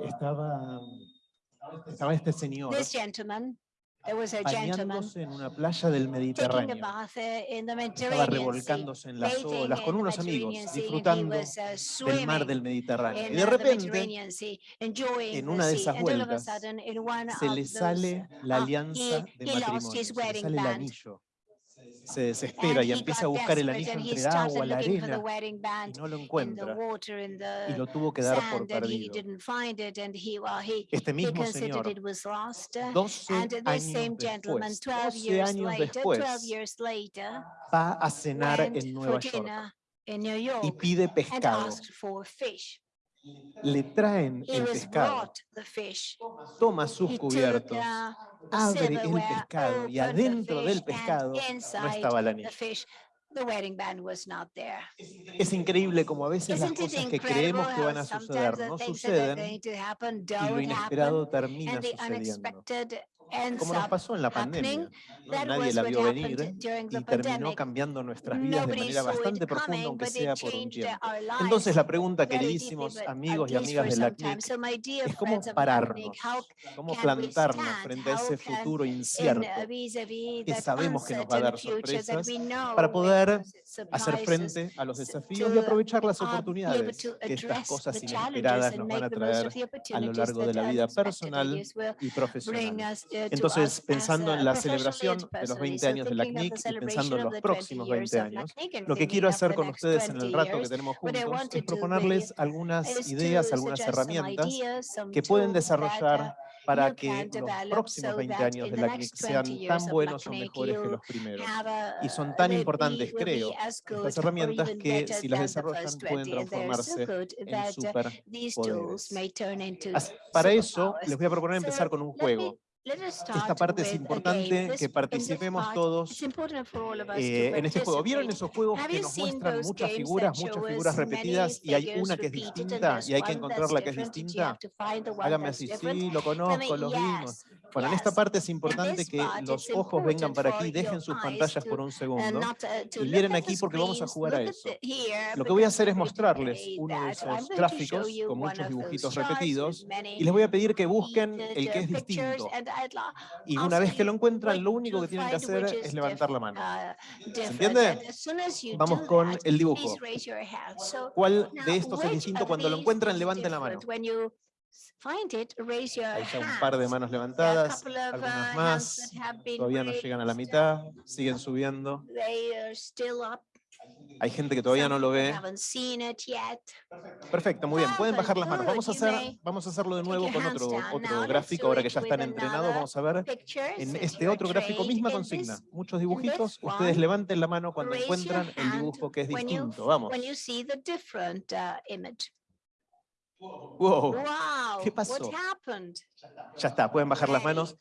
estaba, estaba este señor there was a bañándose en una playa del Mediterráneo. Estaba revolcándose en las olas con unos amigos, disfrutando del mar del Mediterráneo. Y de repente, en una de esas vueltas, se le sale la alianza de matrimonio, se le sale el anillo se desespera y empieza a buscar el anillo entre el agua, la arena, y no lo encuentra, y lo tuvo que dar por perdido. Este mismo señor, 12 años después, 12 años después, va a cenar en Nueva York y pide pescado le traen el pescado, toma sus cubiertos, abre el pescado y adentro del pescado no estaba la niña. Es increíble como a veces las cosas que creemos que van a suceder no suceden y lo inesperado termina sucediendo como nos pasó en la pandemia. Nadie la vio venir ¿eh? y terminó cambiando nuestras vidas de manera bastante profunda, aunque sea por un tiempo. Entonces la pregunta, queridísimos amigos y amigas de la CNIC, es cómo pararnos, cómo plantarnos frente a ese futuro incierto que sabemos que nos va a dar sorpresas para poder hacer frente a los desafíos y aprovechar las oportunidades que estas cosas inesperadas nos van a traer a lo largo de la vida personal y profesional. Entonces, pensando en la celebración de los 20 años de la CNIC y pensando en los próximos 20 años, lo que quiero hacer con ustedes en el rato que tenemos juntos es proponerles algunas ideas, algunas herramientas que pueden desarrollar para que los próximos 20 años de la CNIC sean tan buenos o mejores que los primeros. Y son tan importantes, creo, estas herramientas que si las desarrollan pueden transformarse en superpoderes. Para eso les voy a proponer empezar con un juego esta parte es importante que participemos todos eh, en este juego. ¿Vieron esos juegos que nos muestran muchas figuras, muchas figuras repetidas y hay una que es distinta y hay que encontrar la que es distinta? Hágame así, sí, lo conozco, lo vimos. Bueno, en esta parte es importante que los ojos vengan para aquí, dejen sus pantallas por un segundo y miren aquí porque vamos a jugar a eso. Lo que voy a hacer es mostrarles uno de esos gráficos con muchos dibujitos repetidos y les voy a pedir que busquen el que es distinto. Y una vez que lo encuentran, lo único que tienen que hacer es levantar la mano. ¿Se entiende? Vamos con el dibujo. ¿Cuál de estos es distinto? Cuando lo encuentran, levanten la mano find it, raise your Hay un par de manos levantadas, algunas más, todavía no llegan a la mitad, siguen subiendo. Hay gente que todavía no lo ve. Perfecto, muy bien. Pueden bajar las manos. Vamos a, hacer, vamos a hacerlo de nuevo con otro, otro gráfico, ahora que ya están entrenados. Vamos a ver en este otro gráfico, misma consigna. Muchos dibujitos. Ustedes levanten la mano cuando encuentran el dibujo que es distinto. Vamos. Wow. ¿Qué pasó? Ya está, pueden bajar las manos.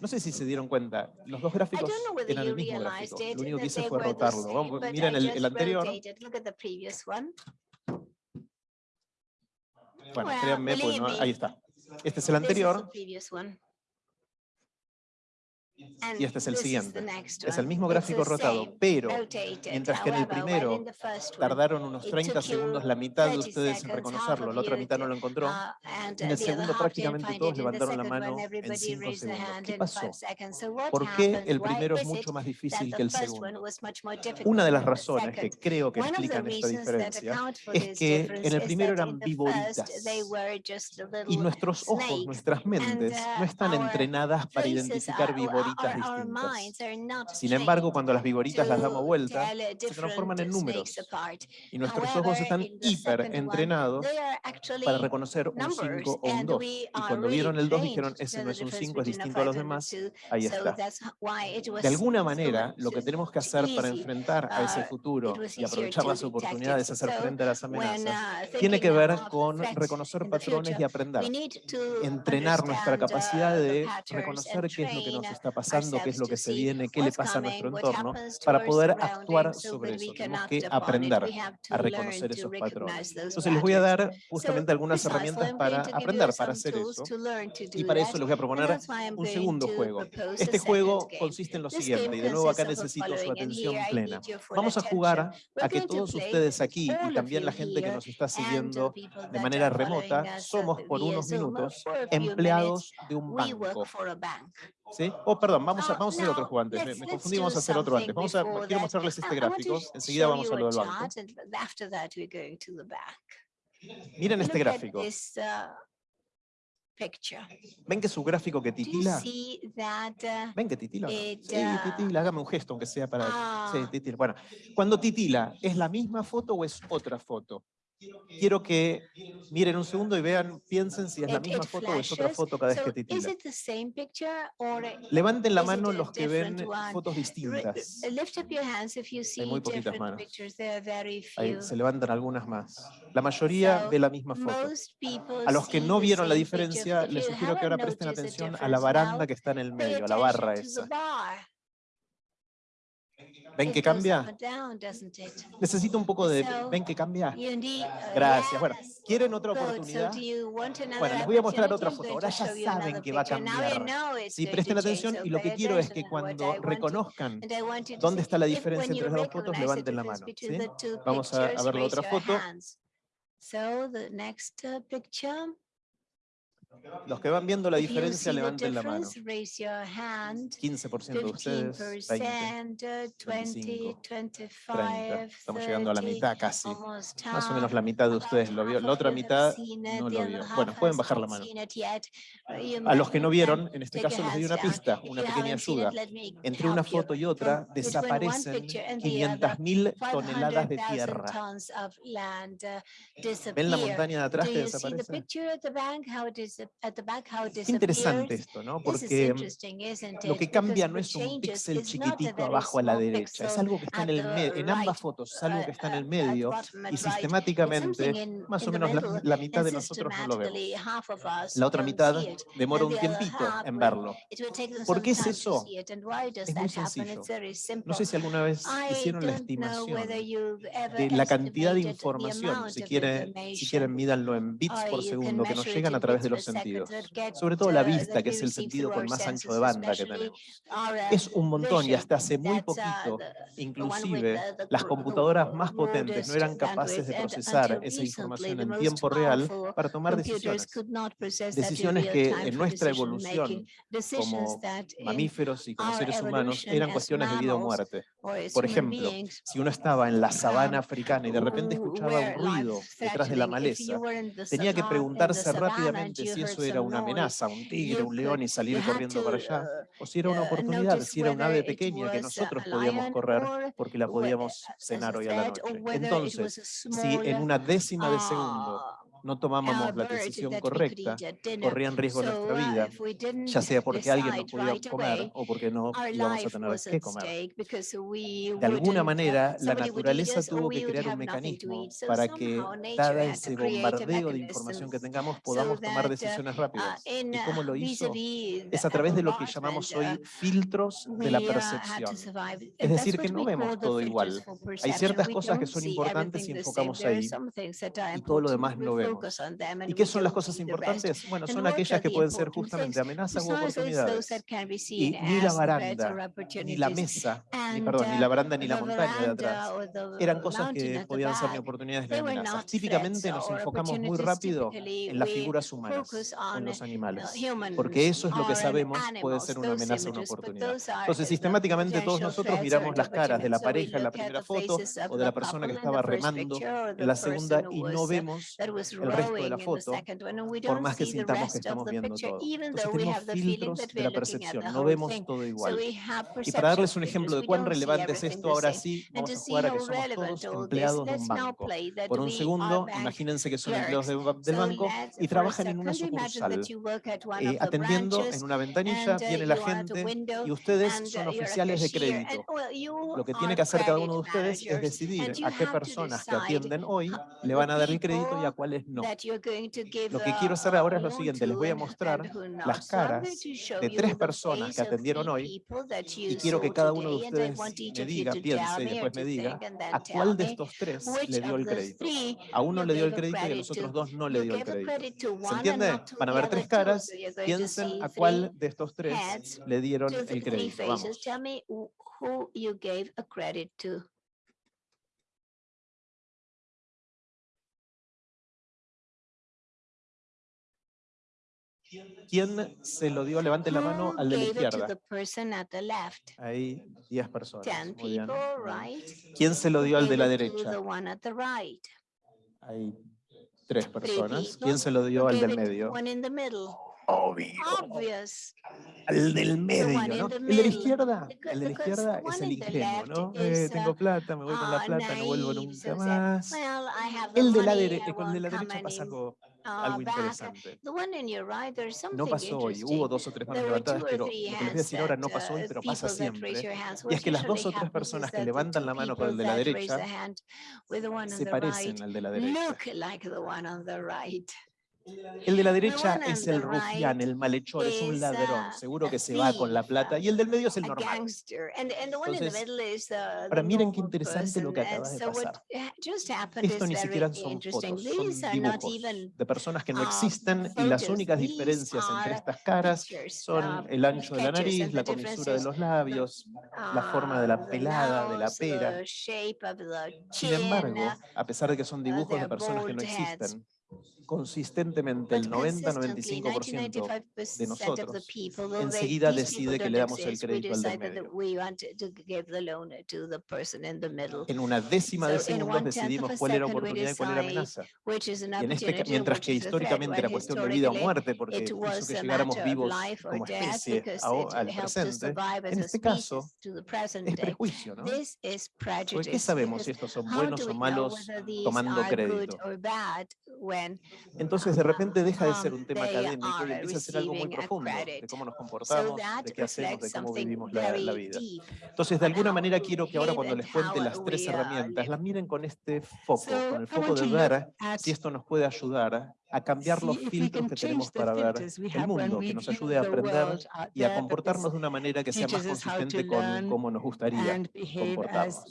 No sé si se dieron cuenta, los dos gráficos eran el mismo gráfico. Lo único que hice fue rotarlo. Miren el, anterior. Bueno, créanme, pues, ahí está. Este es el anterior y este es el siguiente. Es el mismo gráfico rotado, pero mientras que en el primero tardaron unos 30 segundos la mitad de ustedes en reconocerlo, la otra mitad no lo encontró, en el segundo prácticamente todos levantaron la mano en 5 segundos. ¿Qué pasó? ¿Por qué el primero es mucho más difícil que el segundo? Una de las razones que creo que explican esta diferencia es que en el primero eran víboritas y nuestros ojos, nuestras mentes, no están entrenadas para identificar víboras sin embargo, cuando las vigoritas las damos vuelta, se transforman en números. y nuestros ojos están hiper entrenados para reconocer un 5 o un 2. Y cuando vieron el 2 dijeron, ese no es un 5, es distinto a los demás, ahí está. De alguna manera, lo que tenemos que hacer para enfrentar a ese futuro y aprovechar las oportunidades, hacer frente a las amenazas, tiene que ver con reconocer patrones y aprender. Entrenar nuestra capacidad de reconocer qué es lo que nos está pasando, qué es lo que se viene, qué le pasa a nuestro entorno, para poder actuar sobre eso. Tenemos que aprender a reconocer esos patrones. Entonces les voy a dar justamente algunas herramientas para aprender, para hacer eso. Y para eso les voy a proponer un segundo juego. Este juego consiste en lo siguiente, y de nuevo acá necesito su atención plena. Vamos a jugar a que todos ustedes aquí, y también la gente que nos está siguiendo de manera remota, somos por unos minutos empleados de un banco. ¿Sí? O perdón, vamos a, hacer otro juego antes. Me, me confundí, vamos a hacer otro antes. Vamos a, quiero mostrarles este gráfico. Enseguida vamos a lo del banco. Miren este gráfico. ¿Ven que es un gráfico que titila? ¿Ven que titila? Sí, titila, hágame un gesto, aunque sea para... Sí, titila. Bueno, cuando titila, ¿es la misma foto o es otra foto? quiero que miren un segundo y vean, piensen si es la misma foto o es otra foto cada vez que. Levanten la mano los que ven fotos distintas. Hay muy poquitas manos. Ahí se levantan algunas más. La mayoría ve la misma foto. A los que no vieron la diferencia, les sugiero que ahora presten atención a la baranda que está en el medio, a la barra esa. ¿Ven que cambia? Necesito un poco de... ¿Ven que cambia? Gracias. Bueno, ¿quieren otra oportunidad? Bueno, les voy a mostrar otra foto. Ahora ya saben que va a cambiar. Si presten atención y lo que quiero es que cuando reconozcan dónde está la diferencia entre las dos fotos, levanten la mano. ¿sí? Vamos a, ver la otra foto. So the next picture. Los que van viendo la diferencia, levanten la mano. 15% de ustedes, 20, 25, 30. Estamos llegando a la mitad casi. Más o menos la mitad de ustedes lo vio. La otra mitad no lo vio. Bueno, pueden bajar la mano. A los que no vieron, en este caso les doy una pista, una pequeña ayuda. Entre una foto y otra desaparecen 500.000 toneladas de tierra. ¿Ven la montaña de atrás que desaparece? Es interesante esto, ¿no? Porque mm, lo que cambia no es un píxel chiquitito abajo a la derecha, es algo que está en el medio, en ambas fotos, es algo que está en el medio y sistemáticamente más o menos la, la mitad de nosotros no lo vemos. La otra mitad demora un tiempito en verlo. ¿Por qué es eso? Es muy sencillo. No sé si alguna vez hicieron la estimación de la cantidad de información, si quieren, si quieren mídanlo en bits por segundo, que nos llegan a través de los sensores sentidos. Sobre todo la vista, que es el sentido con más ancho de banda que tenemos. Es un montón y hasta hace muy poquito, inclusive, las computadoras más potentes no eran capaces de procesar esa información en tiempo real para tomar decisiones. Decisiones que en nuestra evolución como mamíferos y como seres humanos eran cuestiones de vida o muerte. Por ejemplo, si uno estaba en la sabana africana y de repente escuchaba un ruido detrás de la maleza, tenía que preguntarse rápidamente si eso era una amenaza, un tigre, un león y salir corriendo para allá, o si era una oportunidad, si era un ave pequeña que nosotros podíamos correr porque la podíamos cenar hoy a la noche. Entonces, si en una décima de segundo no tomábamos la decisión correcta, corrían riesgo nuestra vida, ya sea porque alguien no podía comer o porque no íbamos a tener que comer. De alguna manera, la naturaleza tuvo que crear un mecanismo para que, dada ese bombardeo de información que tengamos, podamos tomar decisiones rápidas. ¿Y cómo lo hizo? Es a través de lo que llamamos hoy filtros de la percepción. Es decir, que no vemos todo igual. Hay ciertas cosas que son importantes y enfocamos ahí, y todo lo demás no vemos. ¿Y qué son las cosas importantes? Bueno, son aquellas que pueden ser justamente amenazas u oportunidades. Y ni la baranda, ni la mesa, ni, perdón, ni la baranda ni la montaña de atrás, eran cosas que podían ser ni oportunidades ni amenazas. Típicamente nos enfocamos muy rápido en las figuras humanas, en los animales, porque eso es lo que sabemos puede ser una amenaza o una oportunidad. Entonces, sistemáticamente todos nosotros miramos las caras de la pareja en la primera foto o de la persona que estaba remando en la segunda y no vemos el resto de la foto, por más que sintamos que estamos viendo todo. Entonces tenemos filtros de la percepción, no vemos todo igual. Y para darles un ejemplo de cuán relevante es esto, ahora sí, vamos a jugar a que somos todos empleados de un banco. Por un segundo, imagínense que son empleados de, del banco y trabajan en una sucursal, eh, atendiendo en una ventanilla, viene la gente y ustedes son oficiales de crédito. Lo que tiene que hacer cada uno de ustedes es decidir a qué personas que atienden hoy le van a dar el crédito y a cuáles lo que quiero hacer ahora es lo siguiente, les voy a mostrar las caras de tres personas que atendieron hoy y quiero que cada uno de ustedes me diga, piense y después me diga a cuál de estos tres le dio el crédito. A uno le dio el crédito y a los otros dos no le dio el crédito. ¿Se entiende? Van a ver tres caras, piensen a cuál de estos tres le dieron el crédito. ¿Quién se lo dio? Levante la mano al de la izquierda. Hay 10 personas. Muy bien. ¿Quién se lo dio al de la derecha? Hay tres personas. ¿Quién se lo dio al del medio? obvio. Obvious. El del medio, ¿no? El de la izquierda, el de la izquierda es el ingenuo, ¿no? Eh, tengo plata, me voy con la plata, no vuelvo nunca más. El de la, dere el de la derecha pasa algo, interesante. No pasó hoy, hubo dos o tres manos levantadas, pero lo que les voy a decir ahora no pasó hoy, pero pasa siempre. Y es que las dos o tres personas que levantan la mano con el de la derecha se parecen al de la derecha. El de la derecha es el rufián, el malhechor, es un ladrón, seguro que se va con la plata, y el del medio es el normal. Entonces, ahora miren qué interesante lo que acaba de pasar. Esto ni siquiera son fotos, son dibujos de personas que no existen, y las únicas diferencias entre estas caras son el ancho de la nariz, la comisura de los labios, la forma de la pelada, de la pera. Sin embargo, a pesar de que son dibujos de personas que no existen, consistentemente el 90-95% de nosotros enseguida decide que le damos el crédito al del medio. En una décima de segundos decidimos cuál era oportunidad y cuál era amenaza. Y en este, mientras que históricamente era cuestión de vida o muerte porque hizo que llegáramos vivos como especie a, al presente, en este caso es prejuicio, ¿no? ¿Por qué sabemos si estos son buenos o malos tomando crédito? Entonces de repente deja de ser un tema académico y empieza a ser algo muy profundo de cómo nos comportamos, de qué hacemos, de cómo vivimos la, la vida. Entonces de alguna manera quiero que ahora cuando les cuente las tres herramientas, las miren con este foco, con el foco de ver si esto nos puede ayudar a cambiar los filtros que tenemos para ver el mundo, que nos ayude a aprender y a comportarnos de una manera que sea más consistente con cómo nos gustaría comportarnos.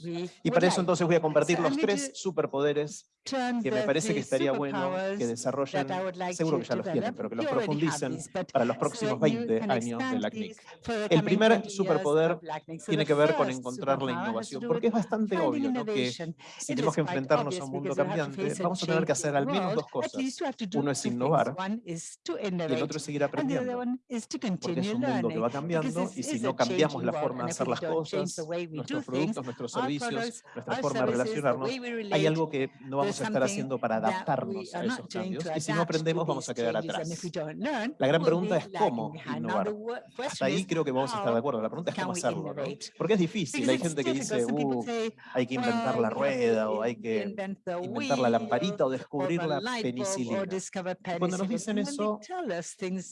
Y para eso entonces voy a compartir los tres superpoderes que me parece que estaría bueno que desarrollen, seguro que ya los tienen, pero que los profundicen para los próximos 20 años de la CNIC. El primer superpoder tiene que ver con encontrar la innovación, porque es bastante obvio que si tenemos que enfrentarnos a un mundo cambiante, vamos a tener que hacer al menos dos cosas. Uno es innovar y el otro es seguir aprendiendo. Porque es un mundo que va cambiando y si no cambiamos la forma de hacer las cosas, nuestros productos, nuestros servicios, nuestra forma de relacionarnos, hay algo que no vamos a estar haciendo para adaptarnos a esos cambios y si no aprendemos vamos a quedar atrás. La gran pregunta es cómo innovar. Hasta ahí creo que vamos a estar de acuerdo. La pregunta es cómo hacerlo, ¿no? Porque es difícil. Hay gente que dice, uh, hay que inventar la rueda o hay que inventar la lamparita o descubrir la penicilina cuando nos dicen eso,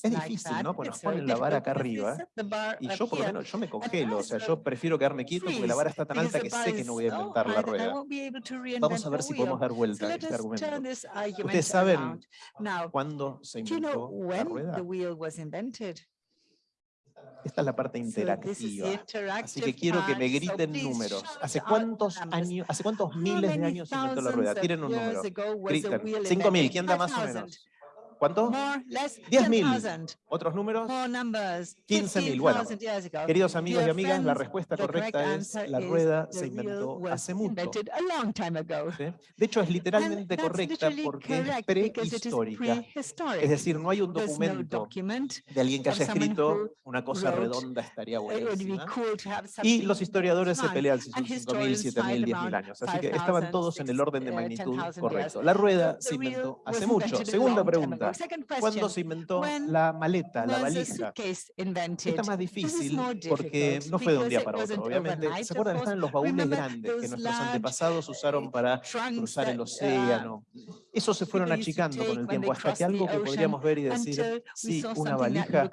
es difícil, ¿no? Porque nos ponen la vara acá arriba y yo por lo menos yo me congelo, o sea, yo prefiero quedarme quieto porque la vara está tan alta que sé que no voy a inventar la rueda. Vamos a ver si podemos dar vuelta a este argumento. ¿Ustedes saben cuándo se inventó la rueda? Esta es la parte interactiva. Así que quiero que me griten números. ¿Hace cuántos años, hace cuántos miles de años se inventó la rueda? Tiren un número. Griten. 5.000, ¿quién da más o menos? ¿Cuánto? 10.000. ¿Otros números? 15.000. Bueno, queridos amigos y amigas, la respuesta correcta es la rueda se inventó hace mucho. ¿Sí? De hecho, es literalmente correcta porque es prehistórica. Es decir, no hay un documento de alguien que haya escrito una cosa redonda estaría buenísima. Y los historiadores se pelean si son 5.000, 7.000, 10.000 años. Así que estaban todos en el orden de magnitud correcto. La rueda se inventó hace mucho. Segunda pregunta la Was a valija? suitcase invented? Esta es más This is difícil porque no fue de un día para otro. Obviamente, ¿se acuerdan? Están los baúles grandes que nuestros antepasados usaron para cruzar el uh, océano. Esos se fueron achicando con el when tiempo hasta que algo que podríamos ver y decir, sí, una valija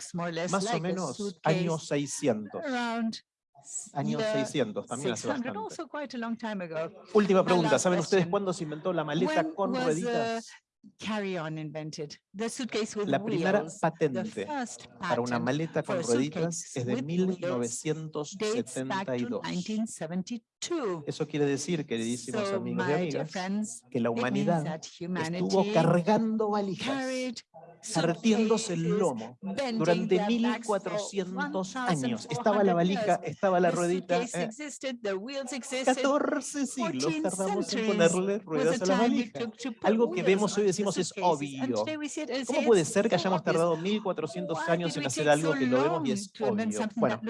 más o menos años 600. around s- Años year 600, también hace 600, bastante. Última pregunta, ¿saben ustedes cuándo se inventó la maleta carry on invented. The suitcase with La primera wheels, patente para una maleta con rueditas es de 1972. Eso quiere decir, queridísimos so, amigos y amigas, friends, que la humanidad estuvo cargando valijas, partiéndose el lomo durante 1400 años. Estaba la valija, estaba la ruedita. Eh. 14 siglos tardamos en ponerle ruedas a la valija. Algo que vemos hoy decimos es obvio. ¿Cómo puede ser que hayamos tardado 1400 años en hacer algo que lo vemos y es obvio? Bueno,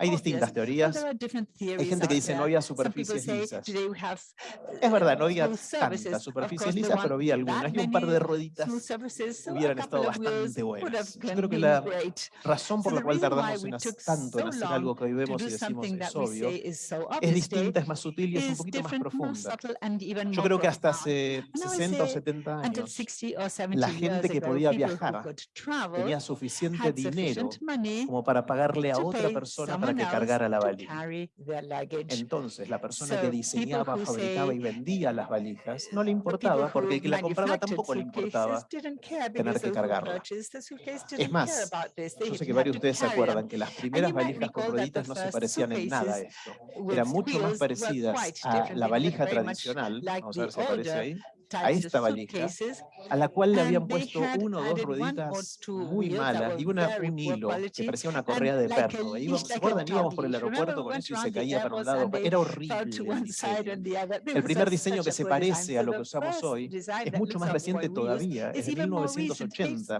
hay distintas teorías. Hay gente que dice no había super superficies lisas. Es verdad, no había tantas superficies lisas, pero había algunas. Y un par de rueditas hubieran estado bastante buenas. Yo creo que la razón por la cual tardamos en tanto en hacer algo que hoy vemos y decimos es obvio, es distinta, es más sutil y es un poquito más profunda. Yo creo que hasta hace 60 o 70 años, la gente que podía viajar tenía suficiente dinero como para pagarle a otra persona para que cargara la valija. Entonces, la persona que diseñaba, fabricaba y vendía las valijas, no le importaba porque el que la compraba tampoco le importaba tener que cargarla. Es más, yo sé que varios de ustedes se acuerdan que las primeras valijas con rueditas no se parecían en nada a esto. Eran mucho más parecidas a la valija tradicional, vamos a ver si aparece ahí, ahí esta valija, a la cual le habían puesto uno o dos rueditas muy malas y una, un hilo que parecía una correa de perro. E íbamos, ¿Se acuerdan? Íbamos por el aeropuerto con eso y se caía para un lado. Era horrible el. El primer diseño que se parece a lo que usamos hoy es mucho más reciente todavía, es de 1980.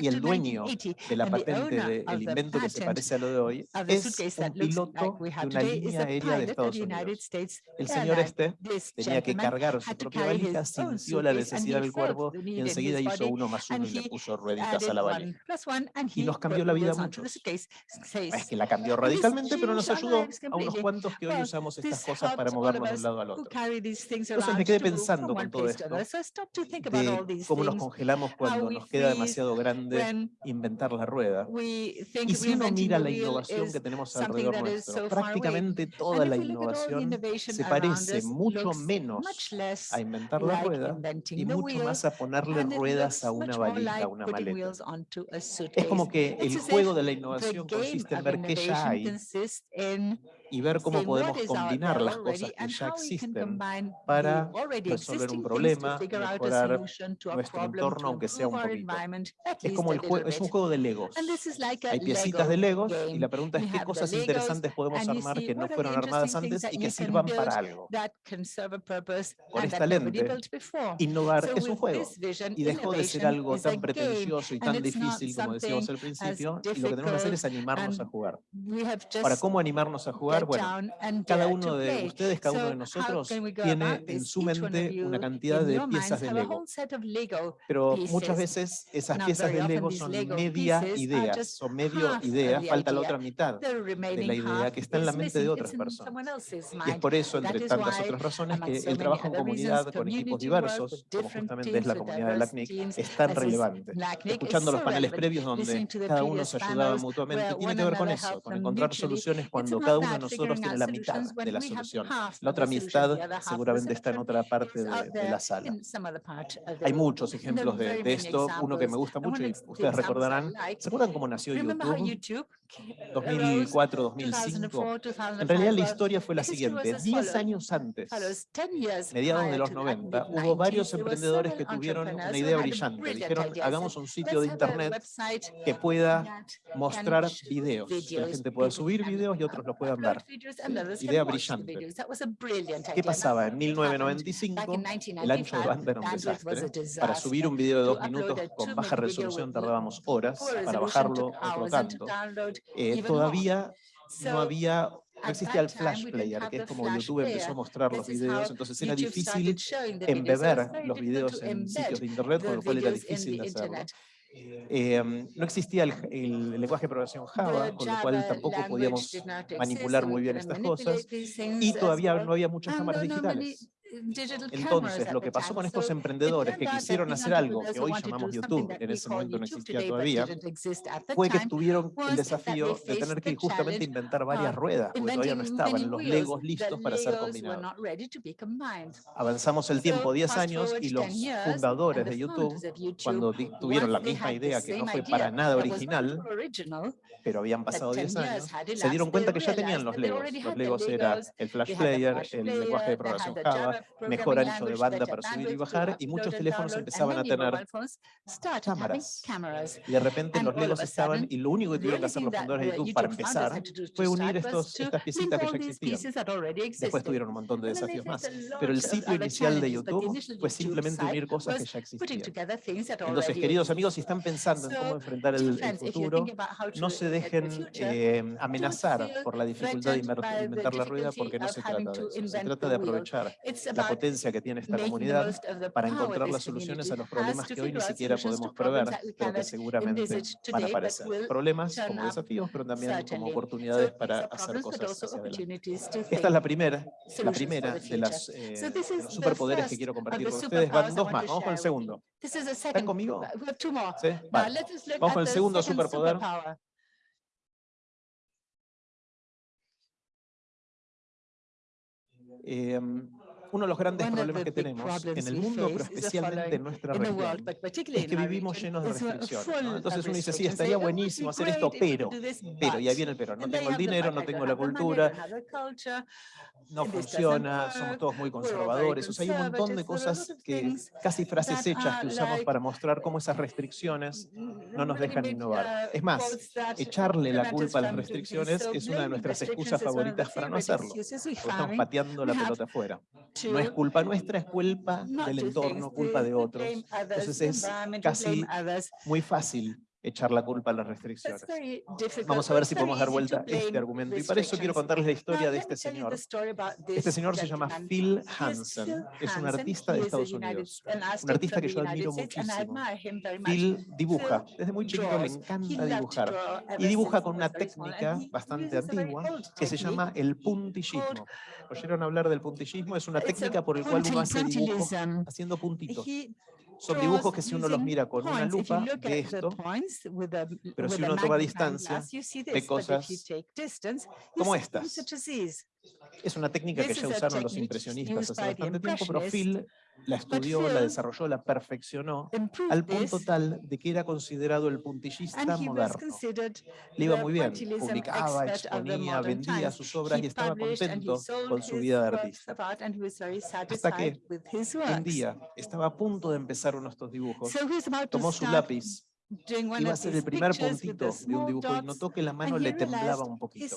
Y el dueño de la patente, del de, invento que se parece a lo de hoy, es un piloto de una línea aérea de Estados Unidos. El señor este tenía que cargar su propia valija, sintió la necesidad del cuerpo y enseguida hizo uno más uno y le puso rueditas a la varilla. Y nos cambió la vida mucho. Es que la cambió radicalmente, pero nos ayudó a unos cuantos que hoy usamos estas cosas para movernos de un lado al otro. Entonces me quedé pensando con todo esto, de cómo nos congelamos cuando nos queda demasiado grande inventar la rueda. Y si uno mira la innovación que tenemos alrededor nuestro, prácticamente toda la innovación se parece mucho menos a inventar la y mucho más a ponerle ruedas a una valija, a una maleta. Es como que el juego de la innovación consiste en ver qué ya hay y ver cómo podemos combinar las cosas que ya existen para resolver un problema, mejorar nuestro entorno, aunque sea un poquito. Es como el juego, es un juego de Legos. Hay piecitas de Legos y la pregunta es qué cosas interesantes podemos armar que no fueron armadas antes y que sirvan para algo. Con esta lente, innovar es un juego y dejó de ser algo tan pretencioso y tan difícil como decíamos al principio y lo que tenemos que hacer es animarnos a jugar. Ahora, ¿cómo animarnos a jugar? bueno, cada uno de ustedes, cada uno de nosotros tiene en su mente una cantidad de piezas de Lego. Pero muchas veces esas piezas de Lego son media ideas, son medio idea, falta la otra mitad de la idea que está en la mente de otras personas. Y es por eso, entre tantas otras razones, que el trabajo en comunidad con equipos diversos, como justamente es la comunidad de LACNIC, es tan relevante. Escuchando los paneles previos donde cada uno se ayudaba mutuamente, tiene que ver con eso, con encontrar soluciones cuando cada uno de nosotros nosotros tiene la mitad de la solución. La otra amistad seguramente está en otra parte de, la sala. Hay muchos ejemplos de, esto. Uno que me gusta mucho y ustedes recordarán, ¿se acuerdan cómo nació YouTube? 2004, 2005. En realidad la historia fue la siguiente. Diez años antes, mediados de los 90, hubo varios emprendedores que tuvieron una idea brillante. Dijeron, hagamos un sitio de internet que pueda mostrar videos. Que la gente pueda subir videos y otros los puedan ver. Idea brillante. ¿Qué pasaba? En 1995, el ancho de banda era un desastre. Para subir un video de dos minutos con baja resolución tardábamos horas, para bajarlo otro tanto. Eh, todavía no había no existía el Flash Player, que es como YouTube empezó a mostrar los videos, entonces era difícil embeber los videos en sitios de Internet, con lo cual era difícil hacerlo. Eh, no existía el, el lenguaje de programación Java, con lo cual tampoco podíamos did not exist, manipular so muy we bien couldn't entonces, lo que pasó con estos emprendedores que quisieron hacer algo que hoy llamamos YouTube, en ese momento no existía todavía, fue que tuvieron el desafío de tener que justamente inventar varias ruedas, porque todavía no estaban los Legos listos para ser combinados. Avanzamos el tiempo 10 años y los fundadores de YouTube, cuando tuvieron la misma idea que no fue para nada original, pero habían pasado 10 años, se dieron cuenta que ya tenían los Legos. Los Legos era el Flash Player, el lenguaje de programación Java, mejora el ancho de banda para subir y bajar y muchos teléfonos empezaban a tener cámaras. Y de repente los Legos estaban y lo único que tuvieron que hacer los fundadores de YouTube para empezar fue unir estos, estas piecitas que ya existían. Después tuvieron un montón de desafíos más. Pero el sitio inicial de YouTube fue simplemente unir cosas que ya existían. Entonces, queridos amigos, si están pensando en cómo enfrentar el, el futuro, no se dejen eh, amenazar por la dificultad de inventar la rueda porque no se trata de eso. Se trata de aprovechar la potencia que tiene esta comunidad para encontrar las soluciones a los problemas que hoy ni siquiera podemos prever, pero que seguramente van a aparecer. Problemas como desafíos, pero también como oportunidades para hacer cosas. Esta es la primera, la primera de, las, eh, los superpoderes que quiero compartir con ustedes. Van dos más, vamos con el segundo. ¿Están conmigo? ¿Sí? Vale. Vamos con el segundo superpoder uno de los grandes problemas que tenemos en el mundo, pero especialmente en nuestra región, es que vivimos llenos de restricciones. Entonces uno dice, sí, estaría buenísimo hacer esto, pero, pero, y ahí viene el pero, no tengo el dinero, no tengo la cultura, no funciona, somos todos muy conservadores. O sea, hay un montón de cosas que, casi frases hechas que usamos para mostrar cómo esas restricciones no nos dejan innovar. Es más, echarle la culpa a las restricciones es una de nuestras excusas favoritas para no hacerlo, estamos pateando la pelota afuera. No es culpa nuestra, es culpa del entorno, culpa de otros. Entonces es casi muy fácil echar la culpa a las restricciones. Vamos a ver si podemos dar vuelta a este argumento. Y para eso quiero contarles la historia de este señor. Este señor se llama Phil Hansen. Es un artista de Estados Unidos. Un artista que yo admiro muchísimo. Phil dibuja. Desde muy chiquito le encanta dibujar. Y dibuja con una técnica bastante antigua que se llama el puntillismo. ¿Oyeron hablar del puntillismo? Es una técnica por la cual uno hace dibujos haciendo puntitos. Son dibujos que si uno los mira con una lupa de esto, pero si uno toma distancia, ve cosas como estas. Es una técnica que ya usaron los impresionistas hace bastante tiempo, pero Phil la estudió, la desarrolló, la perfeccionó al punto tal de que era considerado el puntillista moderno. Le iba muy bien, publicaba, exponía, vendía sus obras y estaba contento con su vida de artista. Hasta que un día estaba a punto de empezar uno de estos dibujos, tomó su lápiz iba a ser el primer puntito de un dibujo y notó que la mano le temblaba un poquito.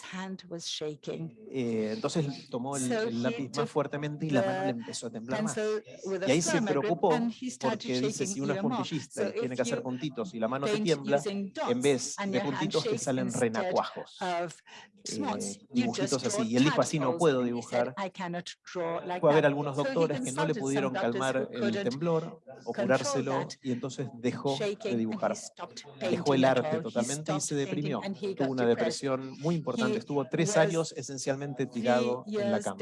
Eh, entonces tomó el, el, lápiz más fuertemente y la mano le empezó a temblar más. Y ahí se preocupó porque dice, si uno es puntillista y tiene que hacer puntitos y la mano te tiembla, en vez de puntitos te salen renacuajos, eh, dibujitos así. Y él dijo, así no puedo dibujar. Puede haber algunos doctores que no le pudieron calmar el temblor o curárselo y entonces dejó de dibujar dejó el arte totalmente y se deprimió. Tuvo una depresión muy importante. Estuvo tres años esencialmente tirado en la cama.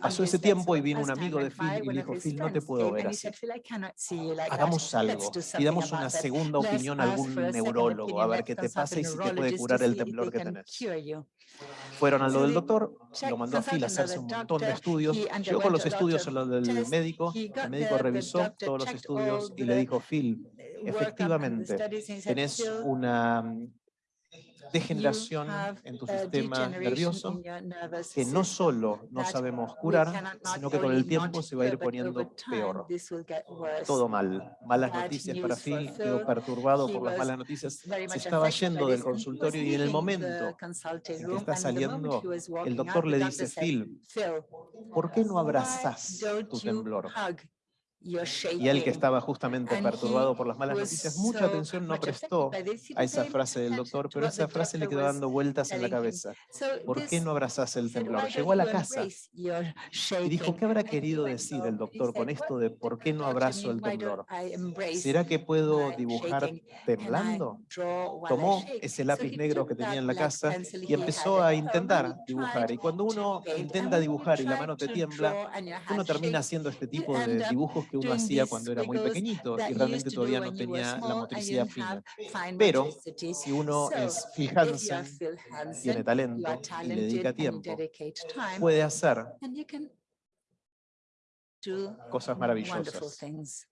Pasó ese tiempo y vino un amigo de Phil y le dijo, Phil, no te puedo ver así. Hagamos algo. Pidamos una segunda opinión a algún neurólogo a ver qué te pasa y si te puede curar el temblor que tenés. Fueron a lo del doctor, lo mandó a Phil a hacerse un montón de estudios. Llegó con los estudios a lo del médico. El médico revisó todos los estudios y le dijo, Phil, Efectivamente, tenés una mm, degeneración en tu sistema nervioso que no solo no sabemos curar, sino que con el tiempo se va a ir poniendo peor. Todo mal. Malas noticias para ti, quedo perturbado por las malas noticias. Se estaba yendo del consultorio y en el momento en que está saliendo, el doctor le dice, Phil, ¿por qué no abrazás tu temblor? Y él que estaba justamente perturbado por las malas noticias, mucha atención no prestó a esa frase del doctor, pero esa frase le quedó dando vueltas en la cabeza. ¿Por qué no abrazas el temblor? Llegó a la casa y dijo, ¿qué habrá querido decir el doctor con esto de por qué no abrazo el temblor? ¿Será que puedo dibujar temblando? Tomó ese lápiz negro que tenía en la casa y empezó a intentar dibujar. Y cuando uno intenta dibujar y la mano te tiembla, uno termina haciendo este tipo de dibujos que uno hacía cuando era muy pequeñito y realmente todavía no tenía la motricidad fina. Pero si uno es Phil tiene talento y le dedica tiempo, puede hacer cosas maravillosas.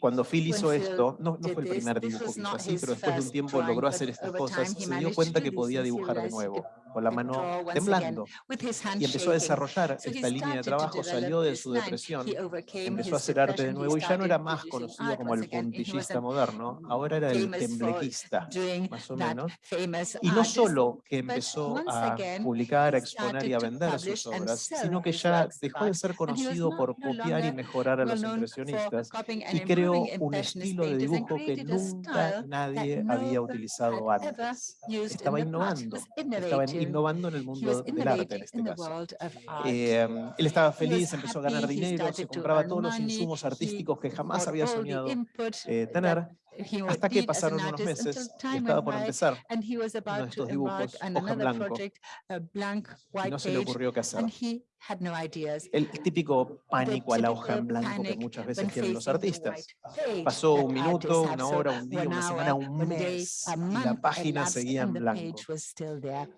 Cuando Phil hizo esto, no, no fue el primer dibujo que hizo así, pero después de un tiempo logró hacer estas cosas, se dio cuenta que podía dibujar de nuevo con la mano temblando y empezó a desarrollar esta línea de trabajo, salió de su depresión, empezó a hacer arte de nuevo y ya no era más conocido como el puntillista moderno, ahora era el temblequista, más o menos. Y no solo que empezó a publicar, a exponer y a vender sus obras, sino que ya dejó de ser conocido por copiar y mejorar a los impresionistas y creó un estilo de dibujo que nunca nadie había utilizado antes. Estaba innovando, estaba innovando innovando en el mundo del arte en este caso. Eh, mm, él estaba feliz, empezó a ganar dinero, se compraba todos los insumos artísticos que jamás había soñado eh, tener, hasta que pasaron unos meses y estaba por empezar uno de estos dibujos, hoja en blanco, y no se le ocurrió qué hacer. El típico pánico a la hoja en blanco que muchas veces tienen los artistas. Pasó un minuto, una hora, un día, una semana, un mes, y la página seguía en blanco.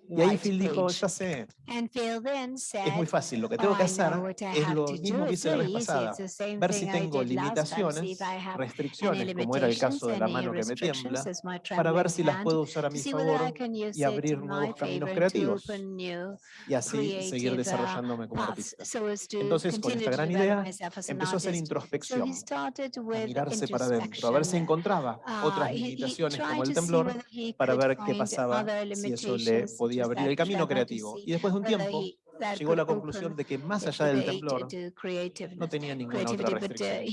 Y ahí Phil dijo, ya sé, es muy fácil, lo que tengo que hacer es lo mismo que hice la vez pasada, ver si tengo limitaciones, restricciones, como era el caso de la mano que me tiembla, para ver si las puedo usar a mi favor y abrir nuevos caminos creativos, y así seguir desarrollándome entonces, con esta gran idea, empezó a hacer introspección, a mirarse para adentro, a ver si encontraba otras limitaciones como el temblor, para ver qué pasaba, si eso le podía abrir el camino creativo. Y después de un tiempo, llegó a la conclusión de que más allá del temblor no tenía ninguna otra restricción.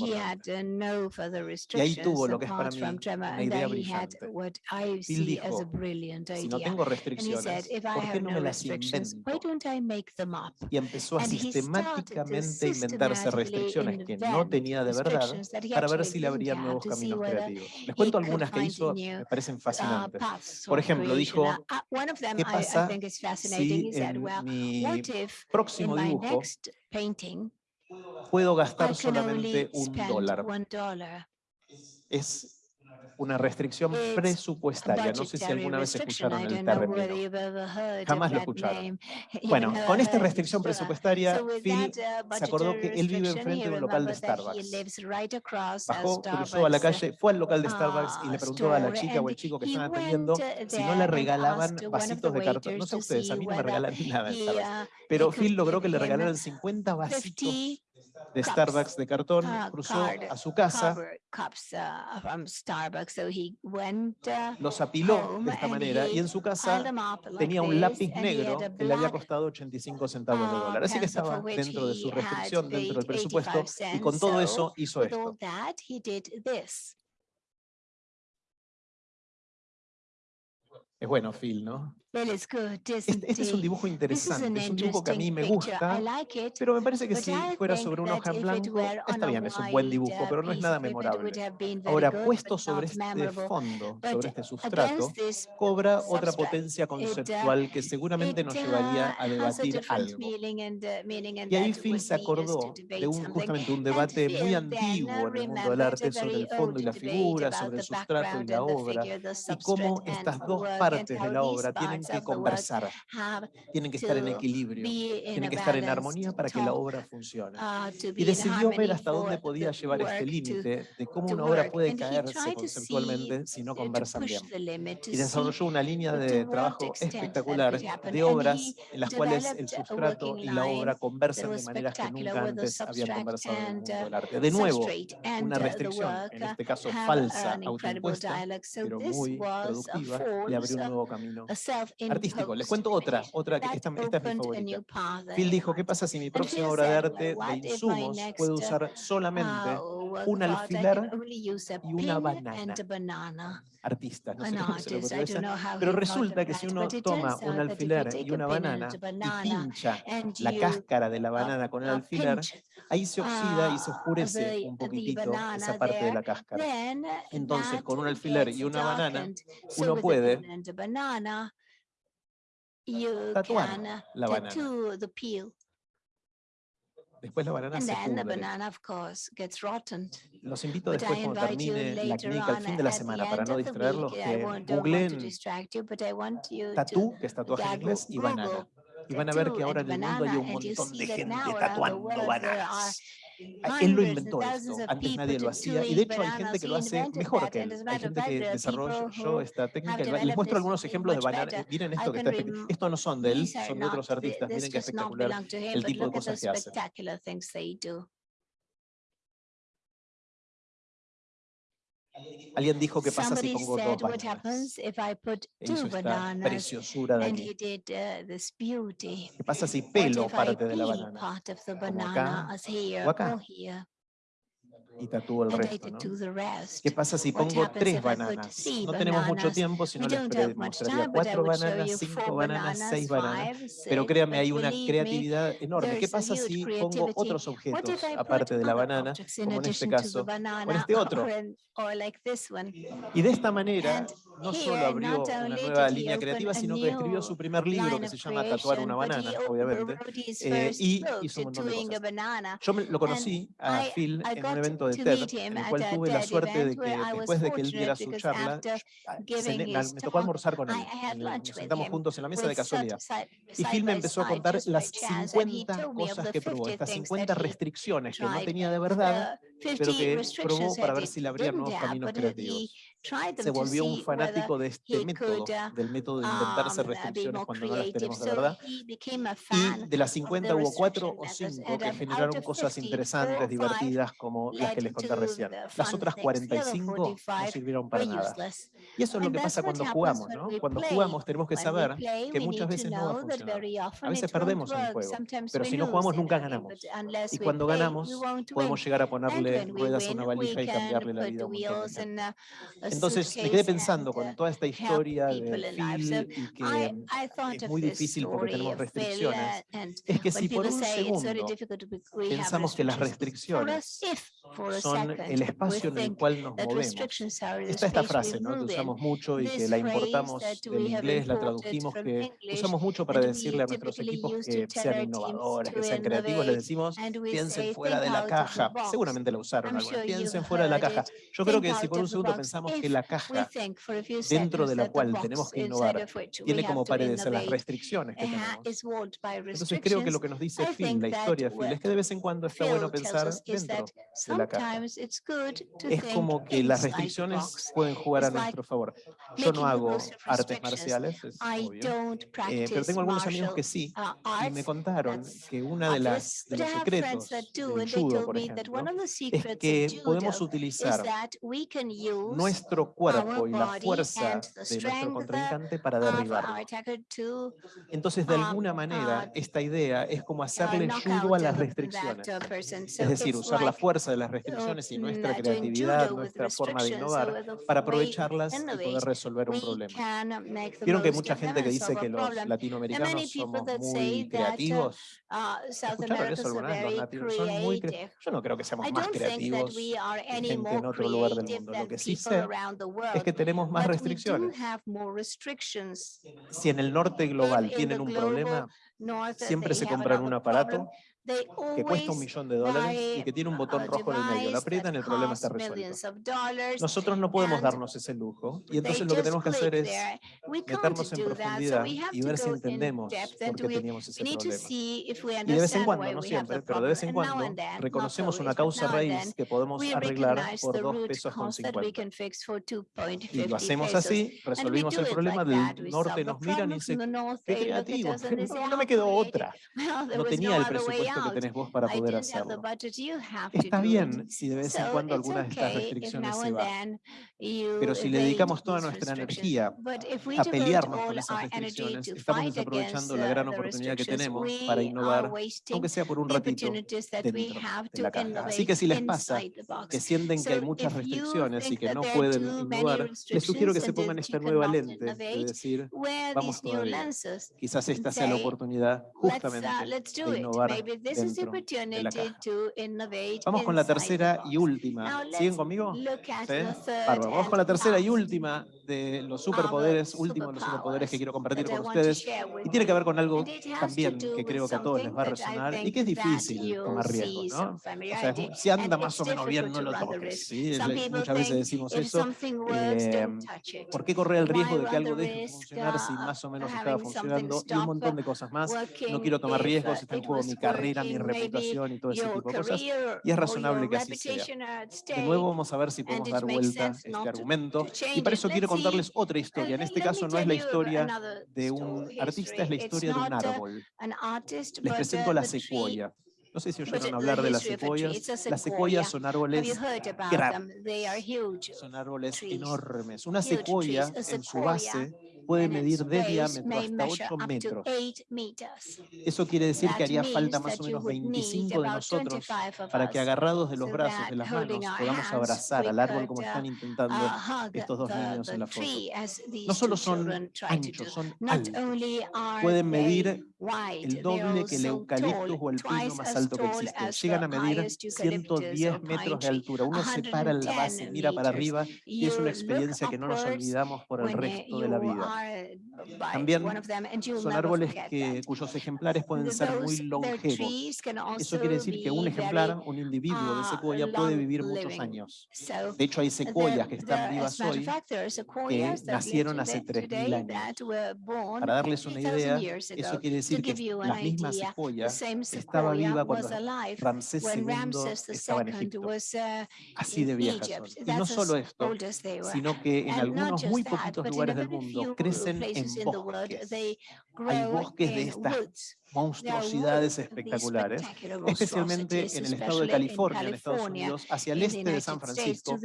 Y ahí tuvo lo que es para mí una idea brillante. Bill dijo, si no tengo restricciones, ¿por qué no me las invento? Y empezó a sistemáticamente inventarse restricciones que no tenía de verdad para ver si le abrían nuevos caminos creativos. Les cuento algunas que hizo, me parecen fascinantes. Por ejemplo, dijo, ¿qué pasa si en mi próximo dibujo puedo gastar solamente un dólar. Es una restricción presupuestaria. No sé si alguna vez escucharon el término. Jamás lo escucharon. Bueno, con esta restricción presupuestaria, Phil se acordó que él vive enfrente de un local de Starbucks. Bajó, cruzó a la calle, fue al local de Starbucks y le preguntó a la chica o el chico que están atendiendo si no le regalaban vasitos de cartón. No sé ustedes, a mí no me regalan nada en Starbucks. Pero Phil logró que le regalaran 50 vasitos de Starbucks de cartón, cruzó a su casa, los apiló de esta manera y en su casa tenía un lápiz negro que le había costado 85 centavos de dólar. Así que estaba dentro de su restricción, dentro del presupuesto y con todo eso hizo esto. Es bueno, Phil, ¿no? Este, es un dibujo interesante, es un dibujo que a mí me gusta, pero me parece que si fuera sobre una hoja en blanco, está bien, es un buen dibujo, pero no es nada memorable. Ahora, puesto sobre este fondo, sobre este sustrato, cobra otra potencia conceptual que seguramente nos llevaría a debatir algo. Y ahí Phil se acordó de un, justamente un debate muy antiguo en el mundo del arte sobre el fondo y la figura, sobre el sustrato y la obra, y cómo estas dos partes de la obra tienen tienen que conversar, tienen que estar en equilibrio, tienen que estar en armonía para que la obra funcione. Y decidió ver hasta dónde podía llevar este límite de cómo una obra puede caerse conceptualmente si no conversan bien. Y desarrolló una línea de trabajo espectacular de obras en las cuales el sustrato y la obra conversan de maneras que nunca antes habían conversado en el arte. De nuevo, una restricción, en este caso falsa, autoimpuesta, pero muy productiva, le abrió un nuevo camino artístico. Les cuento otra, otra que esta, esta es mi favorita. Phil dijo, ¿qué pasa si mi próxima obra de arte de insumos puede usar solamente un alfiler y una banana? Artista, no sé cómo se lo pero resulta que si uno toma un alfiler y una banana y pincha la cáscara de la banana con el alfiler, ahí se oxida y se oscurece un poquitito esa parte de la cáscara. Entonces, con un alfiler y una banana, uno puede you Tatuar can la tattoo banana. the peel. Después la banana And se then pudre. the banana, of course, gets rotten. Los invito después cuando termine la clínica al fin de la semana para no distraerlos que googleen tatú, que es tatuaje en inglés, y banana. Y van a ver que ahora en el mundo hay un montón de gente tatuando bananas. Él lo inventó esto, antes nadie lo hacía y de hecho hay gente que lo hace mejor que él. Hay gente que desarrolló esta técnica. Les muestro algunos ejemplos de banana. Miren esto que está Estos no son de él, son de otros artistas. Miren qué espectacular el tipo de cosas que hace. Alguien dijo que pasa si pongo dos bananas. E hizo esta preciosura de aquí. ¿Qué pasa si pelo parte de la banana? Como acá, o acá y tatúo el resto. ¿no? ¿Qué pasa si pongo tres bananas? No tenemos mucho tiempo, si no les mostraría cuatro bananas, cinco bananas, seis bananas. Pero créanme, hay una creatividad enorme. ¿Qué pasa si pongo otros objetos aparte de la este banana, como en este caso, o en este otro? Y de esta manera no solo abrió una nueva línea creativa, sino que escribió su primer libro que se llama Tatuar una banana, obviamente, eh, y hizo un montón de cosas. Yo me, lo conocí a Phil en un evento de TED, en el cual tuve la suerte de que después de que él diera su charla, ah, me tocó almorzar con él. Nos sentamos juntos en la mesa de casualidad. Y Phil me empezó a contar las 50 cosas que probó, estas 50 restricciones que no tenía de verdad, pero que probó para ver si le abrían nuevos caminos creativos se volvió un fanático de este método, del método de inventarse restricciones cuando no las tenemos de verdad. Y de las 50 hubo 4 o 5 que generaron cosas interesantes, divertidas, como las que les conté recién. Las otras 45 no sirvieron para nada. Y eso es lo que pasa cuando jugamos, ¿no? Cuando jugamos tenemos que saber que muchas veces no va a funcionar. A veces perdemos en el juego, pero si no jugamos nunca ganamos. Y cuando ganamos podemos llegar a ponerle ruedas a una valija y cambiarle la vida. A entonces me quedé pensando con toda esta historia de Phil y que es muy difícil porque tenemos restricciones. Es que si por un segundo pensamos que las restricciones son el espacio en el cual nos movemos. Está esta frase ¿no? que usamos mucho y que la importamos del inglés, la tradujimos, que usamos mucho para decirle a nuestros equipos que sean innovadores, que sean creativos, les decimos piensen fuera de la caja. Seguramente la usaron alguna. Piensen fuera de la caja. Yo creo que si por un segundo pensamos que la caja dentro de la cual tenemos que innovar tiene como parecer las restricciones que tenemos. Entonces creo que lo que nos dice Phil, la historia de Phil, es que de vez en cuando está bueno pensar dentro de la caja. Es como que las restricciones pueden jugar a nuestro favor. Yo no hago artes marciales, es obvio, eh, pero tengo algunos amigos que sí, y me contaron que una de las de los secretos del judo, por ejemplo, es que podemos utilizar nuestro nuestro cuerpo y la fuerza de nuestro contrincante para derribarlo. Entonces, de alguna manera, esta idea es como hacerle judo a las restricciones. Es decir, usar la fuerza de las restricciones y nuestra creatividad, nuestra forma de innovar, para aprovecharlas y poder resolver un problema. Vieron que hay mucha gente que dice que los latinoamericanos somos muy creativos. ¿Escucharon eso alguna vez? Los latinos son muy creativos. Yo no creo que seamos más creativos que gente en otro lugar del mundo. Lo que sí sé es que tenemos más restricciones. Si en el norte global tienen un problema, siempre se compran un aparato, que cuesta un millón de dólares y que tiene un botón rojo en el medio. Lo aprietan, el problema está resuelto. Nosotros no podemos darnos ese lujo y entonces lo que tenemos que hacer es meternos en profundidad y ver si entendemos por qué teníamos ese problema. Y de vez en cuando, no siempre, pero de vez en cuando reconocemos una causa raíz que podemos arreglar por 2 pesos con 50. Y lo hacemos así, resolvimos el problema, del norte nos miran y dicen, qué creativo, no me quedó otra. No tenía el presupuesto que tenés vos para poder hacerlo. Está bien si de vez en cuando algunas de estas restricciones se van, pero si le dedicamos toda nuestra energía a pelearnos con esas restricciones, estamos desaprovechando la gran oportunidad que tenemos para innovar, aunque sea por un ratito, dentro de la caja. Así que si les pasa que sienten que hay muchas restricciones y que no pueden innovar, les sugiero que se pongan esta nueva lente de decir, vamos todavía. Quizás esta sea la oportunidad justamente de innovar Vamos con la tercera y última. ¿Siguen conmigo? Sí. Vamos con la tercera y última de los superpoderes, último de los superpoderes que quiero compartir con ustedes, y tiene que ver con algo también que creo que a todos les va a resonar y que es difícil tomar riesgo, ¿no? O sea, si anda más o menos bien, no lo toques, ¿sí? Muchas veces decimos eso. Eh, ¿Por qué correr el riesgo de que algo deje de funcionar si más o menos estaba funcionando? Y un montón de cosas más. No quiero tomar riesgos, está en juego mi carrera, mi reputación y todo ese tipo de cosas. Y es razonable que así sea. De nuevo vamos a ver si podemos dar vuelta este argumento. Y para eso quiero contarles otra historia. En este caso no es la historia de un artista, es la historia de un árbol. Les presento la secuoya. No sé si oyeron hablar de las secuoyas. Las secuoyas son árboles grandes, son árboles enormes. Una secuoya en su base puede medir de diámetro hasta 8 metros. Eso quiere decir que haría falta más o menos 25 de nosotros para que agarrados de los brazos, de las manos, podamos abrazar al árbol como están intentando estos dos niños en la foto. No solo son anchos, son altos. Pueden medir el doble que el eucaliptus o el pino más alto que existe. Llegan a medir 110 metros de altura. Uno se para en la base, mira para arriba y es una experiencia que no nos olvidamos por el resto de la vida. También son árboles que, cuyos ejemplares pueden ser muy longevos. Eso quiere decir que un ejemplar, un individuo de secuoya puede vivir muchos años. De hecho, hay secuoyas que están vivas hoy que nacieron hace 3.000 años. Para darles una idea, eso quiere decir que las mismas secuoyas estaba viva cuando Ramsés II estaba en Egipto. Así de viejas son. Y no solo esto, sino que en algunos muy poquitos lugares del mundo crecen en bosques. Hay bosques de estas monstruosidades espectaculares, especialmente en el estado de California, en Estados Unidos, hacia el este de San Francisco.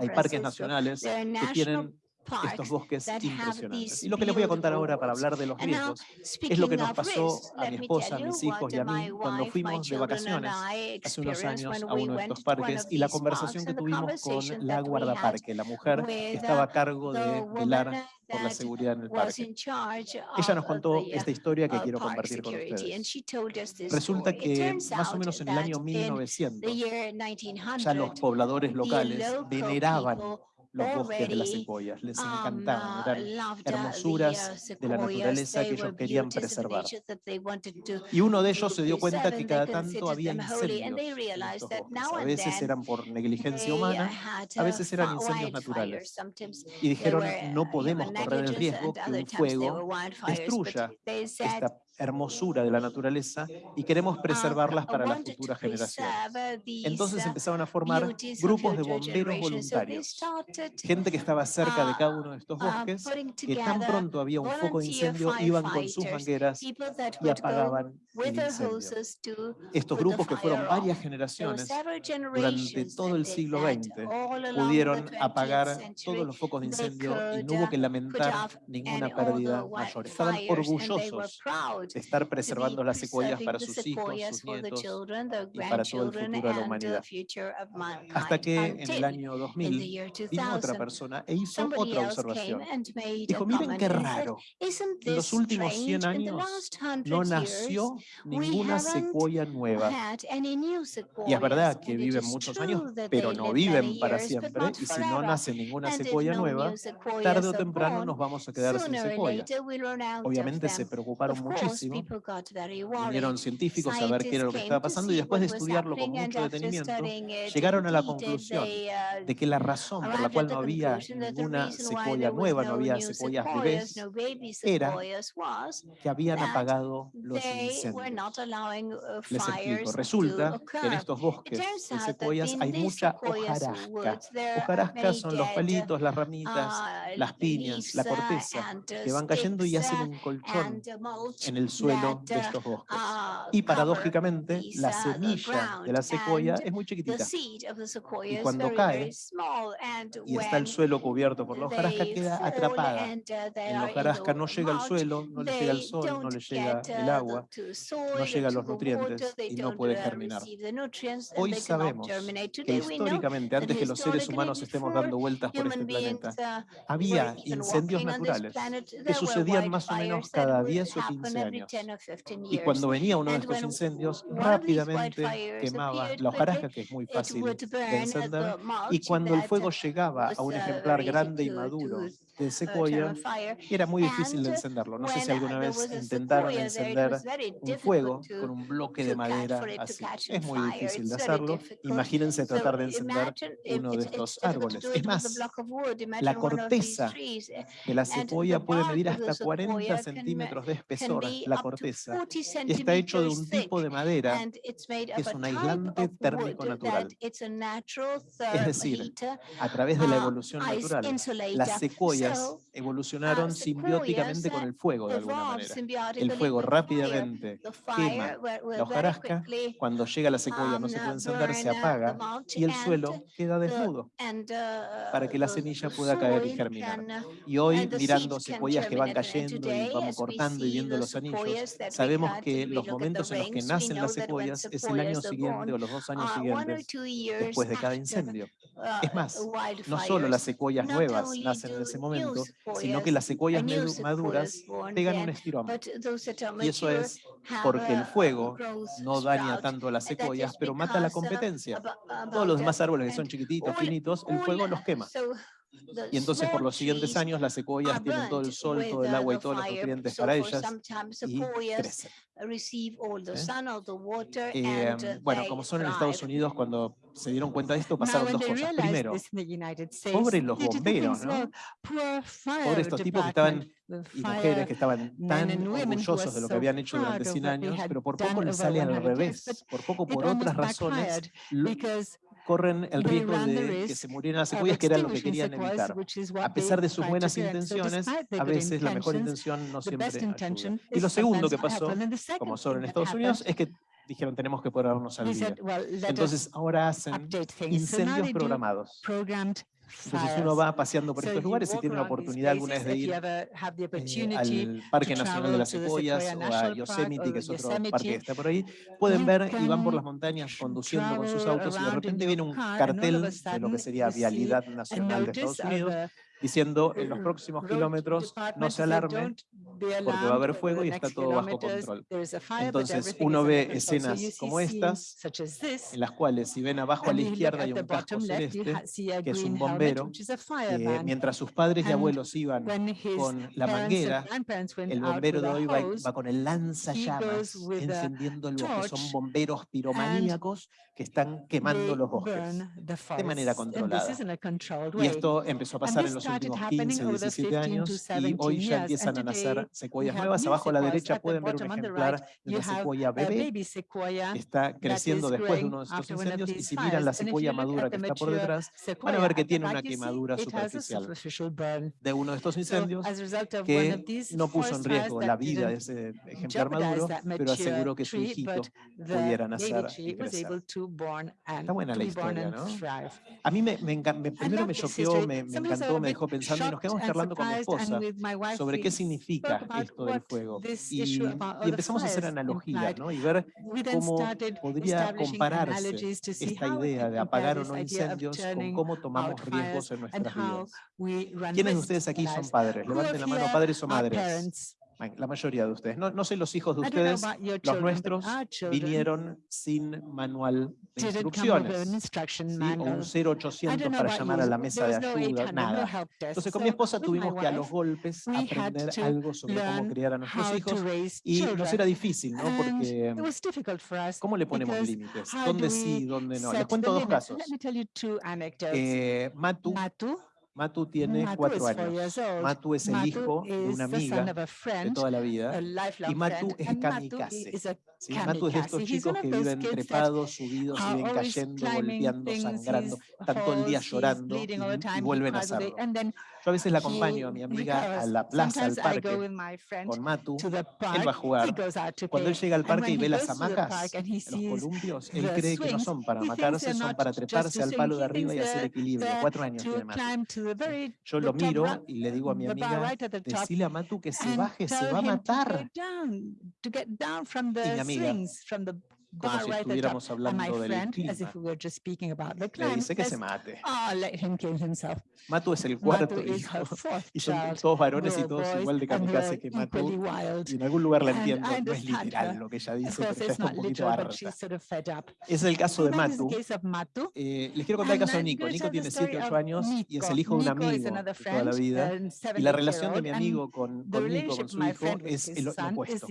Hay parques nacionales que tienen estos bosques impresionantes. Y lo que les voy a contar ahora para hablar de los riesgos es lo que nos pasó a mi esposa, a mis hijos y a mí cuando fuimos de vacaciones hace unos años a uno de estos parques y la conversación que tuvimos con la guardaparque, la mujer que estaba a cargo de velar por la seguridad en el parque. Ella nos contó esta historia que quiero compartir con ustedes. Resulta que más o menos en el año 1900 ya los pobladores locales veneraban los bosques de las cebollas. Les encantaban, eran hermosuras de la naturaleza que ellos querían preservar. Y uno de ellos se dio cuenta que cada tanto había incendios. A veces eran por negligencia humana, a veces eran incendios naturales. Y dijeron, no podemos correr el riesgo que un fuego destruya esta hermosura de la naturaleza y queremos preservarlas para las futuras generaciones. Entonces empezaron a formar grupos de bomberos voluntarios, gente que estaba cerca de cada uno de estos bosques, que tan pronto había un foco de incendio, iban con sus mangueras y apagaban estos grupos que fueron varias generaciones durante todo el siglo XX pudieron apagar todos los focos de incendio y no hubo que lamentar ninguna pérdida mayor. Estaban orgullosos de estar preservando las secuellas para sus hijos, sus nietos y para todo el futuro de la humanidad. Hasta que en el año 2000 vino otra persona e hizo otra observación. Dijo, miren qué raro, en los últimos 100 años no nació ninguna secuoya nueva. Y es verdad que viven muchos años, pero no viven para siempre. Y si no nace ninguna secuoya nueva, tarde o temprano nos vamos a quedar sin secuoya. Obviamente se preocuparon muchísimo. Vinieron científicos a ver qué era lo que estaba pasando y después de estudiarlo con mucho detenimiento, llegaron a la conclusión de que la razón por la cual no había ninguna secuoya nueva, no había secuoyas bebés, era que habían apagado los incendios. Les pues explico, resulta que en estos bosques de secuoyas hay mucha hojarasca. Hojarasca son los palitos, las ramitas, las piñas, la corteza, que van cayendo y hacen un colchón en el suelo de estos bosques. Y paradójicamente, la semilla de la secuoya es muy chiquitita. Y cuando cae y está el suelo cubierto por la hojarasca, queda atrapada. En La hojarasca no llega al suelo, no le llega el sol, no le llega el agua, no llega a los nutrientes y no puede germinar. Hoy sabemos que históricamente, antes que los seres humanos estemos dando vueltas por este planeta, había incendios naturales que sucedían más o menos cada 10 o 15 años. Y cuando venía uno de estos incendios, rápidamente quemaba la hojarasca, que es muy fácil de encender, y cuando el fuego llegaba a un ejemplar grande y maduro, de sequoia era muy difícil de encenderlo. No sé si alguna vez intentaron encender un fuego con un bloque de madera así. Es muy difícil de hacerlo. Imagínense tratar de encender uno de estos árboles. Es más, la corteza de la sequoia puede medir hasta 40 centímetros de espesor, la corteza. Y está hecho de un tipo de madera que es un aislante térmico natural. Es decir, a través de la evolución natural, las secuoyas evolucionaron simbióticamente con el fuego de alguna manera. El fuego rápidamente quema la hojarasca, cuando llega la secuoya no se puede encender, se apaga y el suelo queda desnudo para que la semilla pueda caer y germinar. Y hoy, mirando secuoyas que van cayendo y vamos cortando y viendo los anillos, sabemos que los momentos en los que nacen las secuoyas es el año siguiente o los dos años siguientes después de cada incendio. Es más, no solo las secuoyas nuevas nacen en ese momento, sino que las secuoyas maduras pegan un estirón. Y eso es porque el fuego no daña tanto a las secuoyas, pero mata la competencia. Todos los demás árboles que son chiquititos, finitos, el fuego los quema. Y entonces por los siguientes años las secuoyas tienen todo el sol, todo el agua y todos los nutrientes para ellas y crecen. ¿Eh? Eh, em, bueno, como son en Estados Unidos, cuando se dieron cuenta de esto, pasaron dos cosas. Primero, pobres los bomberos, ¿no? Pobres estos tipos que estaban y mujeres que estaban tan orgullosos de lo que habían hecho durante 100 años, pero por poco les sale al revés, por poco por otras razones, corren el riesgo de que se murieran las cebollas, que era lo que querían evitar. A pesar de sus buenas intenciones, a veces la mejor intención no siempre ayuda. Y lo segundo que pasó, como solo en Estados Unidos, es que dijeron tenemos que ponernos al día. Entonces ahora hacen incendios programados. Entonces uno va paseando por estos lugares y tiene la oportunidad alguna vez de ir eh, al Parque Nacional de las Secuoyas o a Yosemite, que es otro parque que está por ahí, pueden ver y van por las montañas conduciendo con sus autos y de repente viene un cartel de lo que sería Vialidad Nacional de Estados Unidos diciendo en los próximos kilómetros no se alarmen, porque va a haber fuego y está todo bajo control. Entonces uno ve escenas como estas, en las cuales si ven abajo a la izquierda hay un casco celeste, que es un bombero, mientras sus padres y abuelos iban con la manguera, el bombero de hoy va, con el lanzallamas encendiendo el bosque. Son bomberos piromaníacos que están quemando los bosques de manera controlada. Y esto empezó a pasar en los últimos 15, 17 años y hoy ya empiezan a nacer secuoyas nuevas. Abajo a la derecha pueden ver un ejemplar de una secuoya bebé. Está creciendo después de uno de estos incendios y si miran la secuoya madura que está por detrás, van a ver que tiene una quemadura superficial de uno de estos incendios que no puso en riesgo la vida de ese ejemplar maduro, pero aseguró que su hijito pudiera nacer. Está buena la historia, ¿no? A mí me, me primero me choqueó, me, me, encantó, me dejó pensando y nos quedamos charlando con mi esposa sobre qué significa esto del fuego. Y, y empezamos a hacer analogías ¿no? y ver cómo podría compararse esta idea de apagar o no incendios con cómo tomamos riesgos en nuestras vidas. ¿Quiénes de ustedes aquí son padres? Levanten la mano, padres o madres la mayoría de ustedes. No, no sé los hijos de ustedes, children, los nuestros vinieron sin manual de instrucciones, ¿sí? o un 0800 para llamar you, a la mesa de ayuda, no nada. Entonces con mi esposa tuvimos que a los golpes aprender algo sobre cómo criar a nuestros hijos y nos era difícil, ¿no? Porque ¿cómo le ponemos límites? ¿Dónde sí, dónde no? Les cuento dos casos. Eh, Matu, Matu Matu tiene cuatro años. Matu es el hijo de una amiga de toda la vida. Y Matu es kamikaze. Matu es de estos chicos que viven trepados, subidos, viven cayendo, golpeando, sangrando, están todo el día llorando y, y vuelven a hacerlo. Yo a veces la acompaño a mi amiga a la plaza, al parque, con Matu, él va a jugar. Cuando él llega al parque y ve las hamacas, los columpios, él cree que no son para matarse, son para treparse al palo de arriba y hacer equilibrio. Cuatro años tiene Matu. Yo lo miro y le digo a mi amiga, decile a Matu que se baje, se va a matar. Y mi amiga, como si estuviéramos hablando del clima. Le dice que se mate. Matu es el cuarto hijo y son todos varones y todos igual de kamikaze que Matu. Y en algún lugar la entiendo, no es literal lo que ella dice, pero está un poquito harta. Es el caso de Matu. Eh, les quiero contar el caso de Nico. Nico tiene 7, 8 años y es el hijo de un amigo de toda la vida. Y la relación de mi amigo con, con Nico, con su hijo, es el, lo opuesto.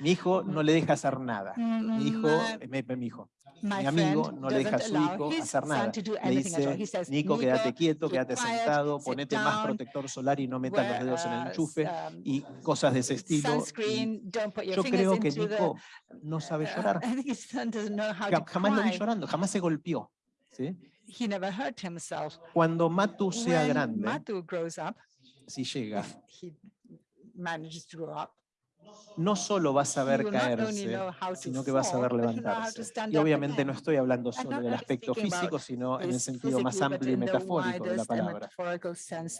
Mi hijo no le deja hacer nada. Mi hijo hijo, eh, mi, hijo, mi amigo no le deja a su hijo hacer nada. Le dice, Nico, quédate quieto, quédate sentado, ponete más protector solar y no metas los dedos en el enchufe y cosas de ese estilo. Y yo creo que Nico no sabe llorar. Jamás lo vi llorando, jamás se golpeó. ¿sí? Cuando Matu sea grande, si llega, no solo va a saber caerse, sino que va a saber levantarse. Y obviamente no estoy hablando solo del aspecto físico, sino en el sentido más amplio y metafórico de la palabra.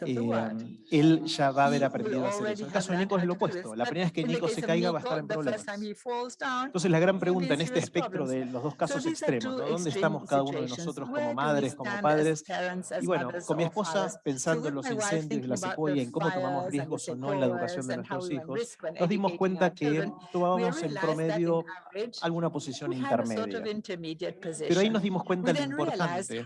Eh, él ya va a haber aprendido a hacer eso. En el caso de Nico es lo opuesto. La primera vez que Nico se caiga va a estar en problemas. Entonces la gran pregunta en este espectro de los dos casos extremos, ¿no? ¿dónde estamos cada uno de nosotros como madres, como padres? Y bueno, con mi esposa, pensando en los incendios, la secuoya, en cómo tomamos riesgos o no en la educación de nuestros hijos, nos dimos dimos cuenta que tomábamos en promedio alguna posición intermedia. Pero ahí nos dimos cuenta lo importante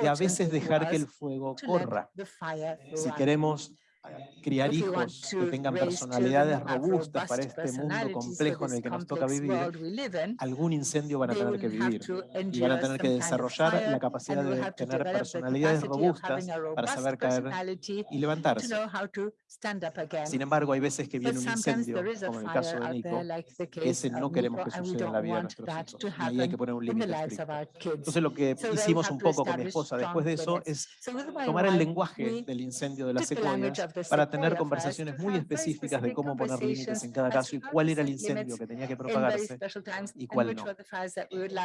de a veces dejar que el fuego corra. Eh, si queremos eh, criar hijos que tengan personalidades robustas para este mundo complejo en el que nos toca vivir, algún incendio van a tener que vivir y van a tener que desarrollar la capacidad de tener personalidades robustas para saber caer y levantarse stand up again. Sin embargo, hay veces que viene un incendio, como en el caso de Nico, like ese no queremos que suceda en la vida de nuestros hijos. Y hay que poner un límite. Entonces, lo que so hicimos un poco con mi esposa después de eso es tomar el lenguaje del incendio de las secuoyas para tener conversaciones muy específicas de cómo poner límites en cada caso y cuál era el incendio que tenía que propagarse y cuál no.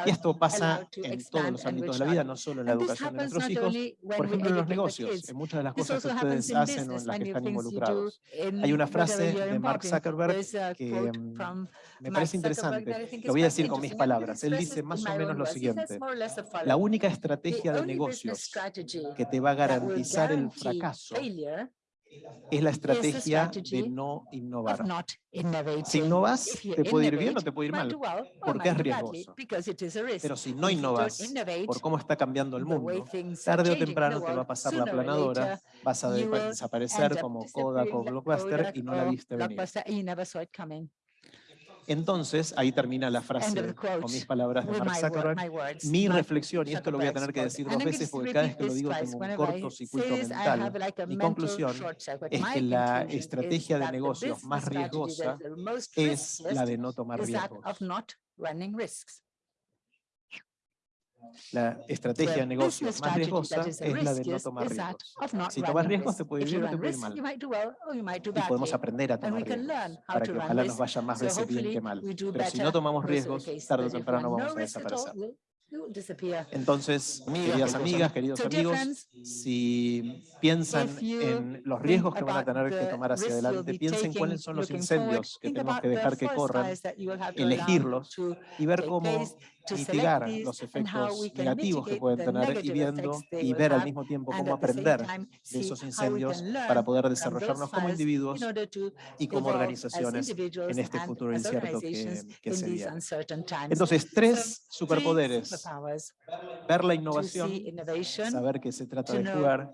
Y esto pasa en todos los ámbitos de la vida, no solo en la educación de nuestros hijos, por ejemplo, en los negocios. En muchas de las cosas que ustedes hacen o en las que están involucrados involucrados. Hay una frase de Mark Zuckerberg que mm, me parece interesante. Lo voy a decir con mis palabras. Él dice más o menos lo siguiente. La única estrategia de negocios que te va a garantizar el fracaso es la estrategia de no innovar. Si innovas, te puede ir bien o te puede ir mal, porque es riesgoso. Pero si no innovas, por cómo está cambiando el mundo, tarde o temprano te va a pasar la planadora, vas a desaparecer como Kodak o Blockbuster y no la viste venir. Entonces, ahí termina la frase con mis palabras de Mark Zuckerberg. Mi reflexión, y esto lo voy a tener que decir dos veces porque cada vez que lo digo tengo un cortocircuito mental. Mi conclusión es que la estrategia de negocios más riesgosa es la de no tomar riesgos. La estrategia de negocio más riesgosa es la de no tomar riesgos. Si tomas riesgos, te puede ir bien o te puede ir mal. Y podemos aprender a tomar riesgos para que ojalá nos vaya más veces bien que mal. Pero si no tomamos riesgos, tarde o temprano vamos a desaparecer. Entonces, queridas amigas, queridos amigos, si piensan en los riesgos que van a tener que tomar hacia adelante, piensen cuáles son los incendios que tenemos que dejar que corran, elegirlos y ver cómo at the same aprender time de see esos how we incendios can learn para poder from desarrollarnos those como fires individuos in order to y como organizaciones en este futuro incierto que, que se viene. Entonces, tres superpoderes. Ver la innovación, saber que se trata de jugar.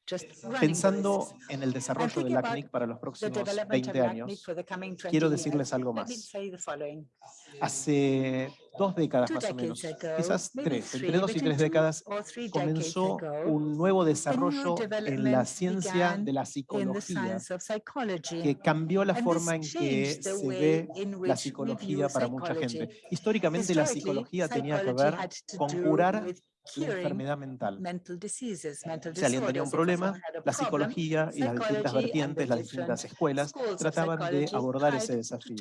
Pensando en el desarrollo del ACNIC para los próximos 20 años, quiero decirles algo más. Hace dos décadas más o menos, quizás tres, entre dos y tres décadas, comenzó un nuevo desarrollo en la ciencia de la psicología que cambió la forma en que se ve la psicología para mucha gente. Históricamente la psicología tenía que ver con curar enfermedad mental. Mental diseases, eh, mental si alguien tenía un problema, la psicología y las distintas vertientes, las distintas escuelas, trataban de abordar ese desafío.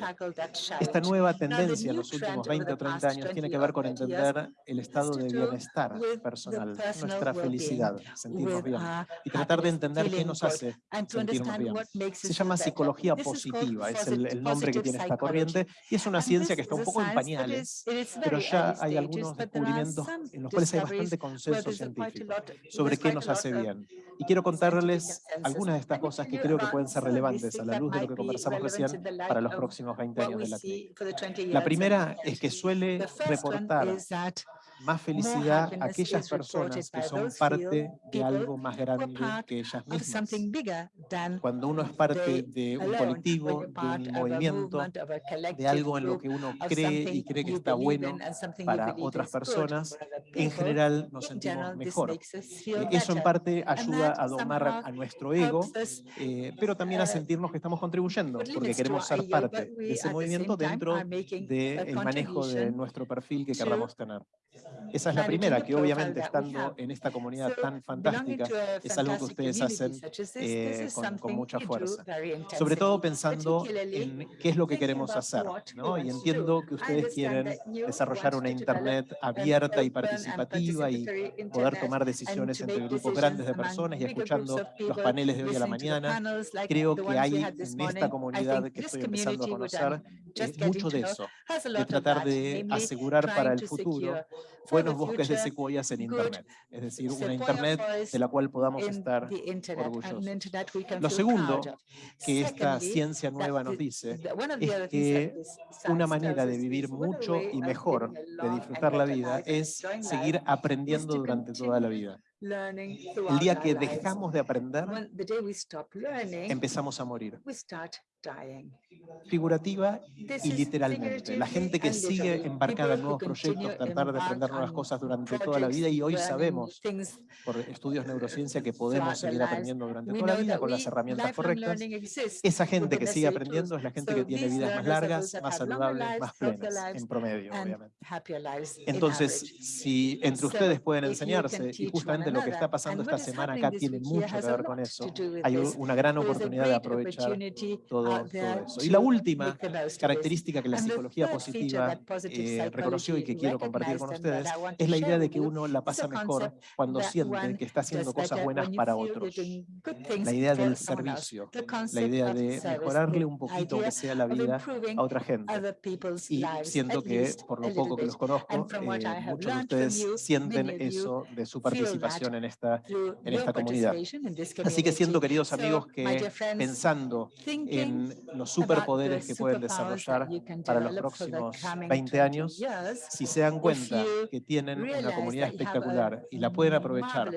Esta nueva tendencia en los últimos 20 o 30 años tiene que ver con entender el estado de bienestar personal, nuestra felicidad, sentirnos bien, y tratar de entender qué nos hace sentirnos bien. Se llama psicología positiva, es el, el nombre que tiene esta corriente, y es una ciencia que está un poco en pañales, pero ya hay algunos descubrimientos en los cuales hay bastante bastante consenso científico sobre qué nos hace bien. Y quiero contarles algunas de estas cosas que creo que pueden ser relevantes a la luz de lo que conversamos recién para los próximos 20 años de la clínica. La primera es que suele reportar más felicidad a aquellas personas que son parte de algo más grande que ellas mismas. Cuando uno es parte de un colectivo, de un movimiento, de algo en lo que uno cree y cree que está bueno para otras personas, en general nos sentimos mejor. Eh, eso en parte ayuda a domar a nuestro ego, eh, pero también a sentirnos que estamos contribuyendo, porque queremos ser parte de ese movimiento dentro del de manejo de nuestro perfil que queramos tener. Esa es la primera, que obviamente estando en esta comunidad tan fantástica, es algo que ustedes hacen eh, con, con, mucha fuerza. Sobre todo pensando en qué es lo que queremos hacer, ¿no? Y entiendo que ustedes quieren desarrollar una Internet abierta y participativa y poder tomar decisiones entre grupos grandes de personas y escuchando los paneles de hoy a la mañana. Creo que hay en esta comunidad que estoy empezando a conocer es mucho de eso, de tratar de asegurar para el futuro buenos bosques de secuoyas en Internet, es decir, una Internet de la cual podamos estar orgullosos. Lo segundo que esta ciencia nueva nos dice es que una manera de vivir mucho y mejor, de disfrutar la vida, es seguir aprendiendo durante toda la vida. El día que dejamos de aprender, empezamos a morir. Figurativa y literalmente. La gente que sigue embarcada en nuevos proyectos, tratar de aprender nuevas cosas durante toda la vida y hoy sabemos por estudios de neurociencia que podemos seguir aprendiendo durante toda la vida con las herramientas correctas. Esa gente que sigue aprendiendo es la gente que tiene vidas más largas, más saludables, más plenas, en promedio, obviamente. Entonces, si entre ustedes pueden enseñarse y justamente lo que está pasando esta semana acá tiene mucho que ver con eso. Hay una gran oportunidad de aprovechar todo, eso. Y la última característica que la psicología positiva eh, reconoció y que quiero compartir con ustedes es la idea de que uno la pasa mejor cuando siente que está haciendo cosas buenas para otros. La idea del servicio, la idea de mejorarle un poquito que sea la vida a otra gente. Y siento que, por lo poco que los conozco, eh, muchos de ustedes sienten eso de su participación en esta, comunidad. Así que siento, queridos amigos, que pensando en los superpoderes que pueden desarrollar para los próximos 20 años, si se dan cuenta que tienen una comunidad espectacular y la pueden aprovechar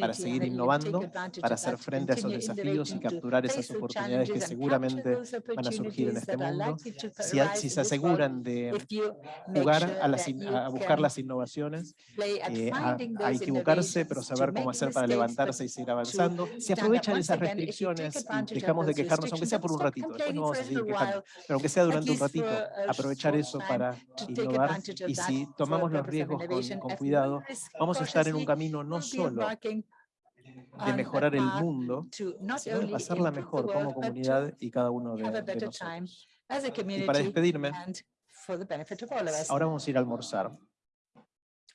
para seguir innovando, para hacer frente a esos desafíos y capturar esas oportunidades que seguramente van a surgir en este mundo, si, se aseguran de jugar a, buscar las innovaciones, eh, a equivocarse, pero saber cómo hacer para levantarse y seguir avanzando. Si aprovechan esas restricciones y dejamos de quejarnos, aunque sea por un ratito, no vamos a seguir quejando, pero aunque sea durante un ratito, aprovechar eso para innovar y si tomamos los riesgos con, con cuidado, vamos a estar en un camino no solo de mejorar el mundo, sino hacerla mejor como comunidad y cada uno de, de nosotros. Y para despedirme, ahora vamos a ir a almorzar.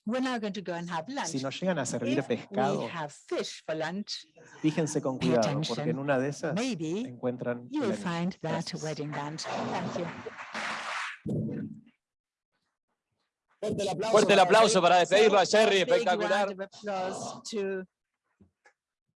We're now going to go and have lunch. Si nos llegan a servir If we pescado, have fish for lunch, fíjense con pay cuidado, porque attention. en una de esas maybe encuentran you will find that Gracias. wedding band. Thank you. Fuerte el aplauso para despedirlo a Jerry, espectacular.